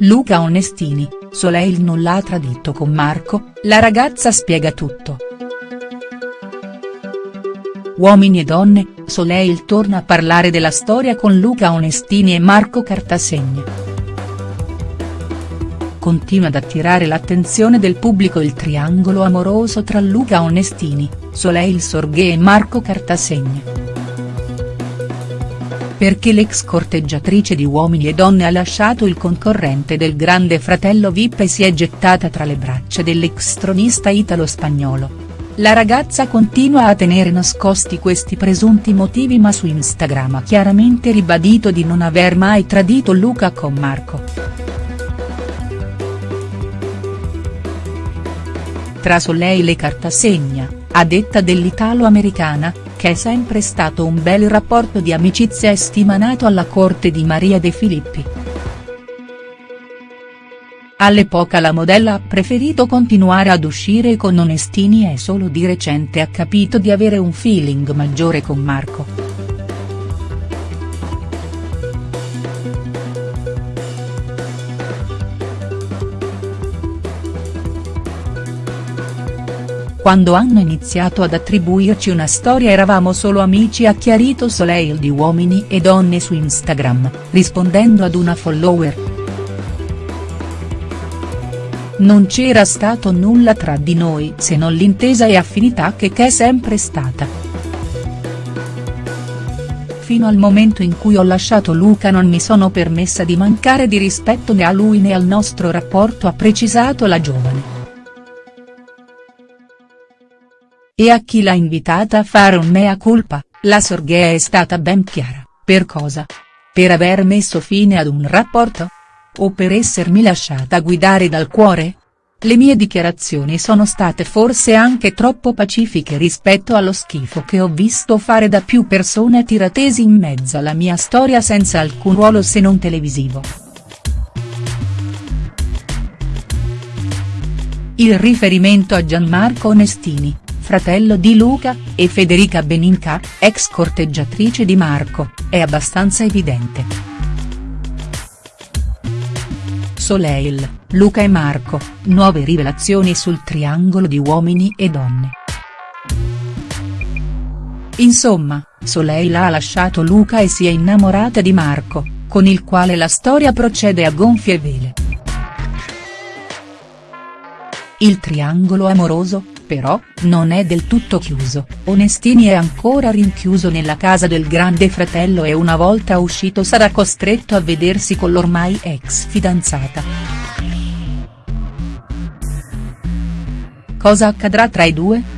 Luca Onestini, Soleil non l'ha tradito con Marco, la ragazza spiega tutto. Uomini e donne, Soleil torna a parlare della storia con Luca Onestini e Marco Cartasegna. Continua ad attirare l'attenzione del pubblico il triangolo amoroso tra Luca Onestini, Soleil Sorghe e Marco Cartasegna perché l'ex corteggiatrice di Uomini e Donne ha lasciato il concorrente del Grande Fratello Vip e si è gettata tra le braccia dell'ex tronista italo-spagnolo. La ragazza continua a tenere nascosti questi presunti motivi ma su Instagram ha chiaramente ribadito di non aver mai tradito Luca con Marco. Tra Soleil e Cartasegna, a detta dell'italo-americana, che è sempre stato un bel rapporto di amicizia e stima nato alla corte di Maria De Filippi. All'epoca la modella ha preferito continuare ad uscire con Onestini e solo di recente ha capito di avere un feeling maggiore con Marco. Quando hanno iniziato ad attribuirci una storia eravamo solo amici ha chiarito Soleil di Uomini e Donne su Instagram, rispondendo ad una follower. Non c'era stato nulla tra di noi se non l'intesa e affinità che è sempre stata. Fino al momento in cui ho lasciato Luca non mi sono permessa di mancare di rispetto né a lui né al nostro rapporto ha precisato la giovane. E a chi l'ha invitata a fare un mea culpa, la Sorghea è stata ben chiara, per cosa? Per aver messo fine ad un rapporto? O per essermi lasciata guidare dal cuore? Le mie dichiarazioni sono state forse anche troppo pacifiche rispetto allo schifo che ho visto fare da più persone tiratesi in mezzo alla mia storia senza alcun ruolo se non televisivo. Il riferimento a Gianmarco Onestini, fratello di Luca, e Federica Beninca, ex corteggiatrice di Marco, è abbastanza evidente. Soleil, Luca e Marco, nuove rivelazioni sul triangolo di uomini e donne. Insomma, Soleil ha lasciato Luca e si è innamorata di Marco, con il quale la storia procede a gonfie vele. Il triangolo amoroso, però, non è del tutto chiuso, Onestini è ancora rinchiuso nella casa del grande fratello e una volta uscito sarà costretto a vedersi con l'ormai ex fidanzata. Cosa accadrà tra i due?.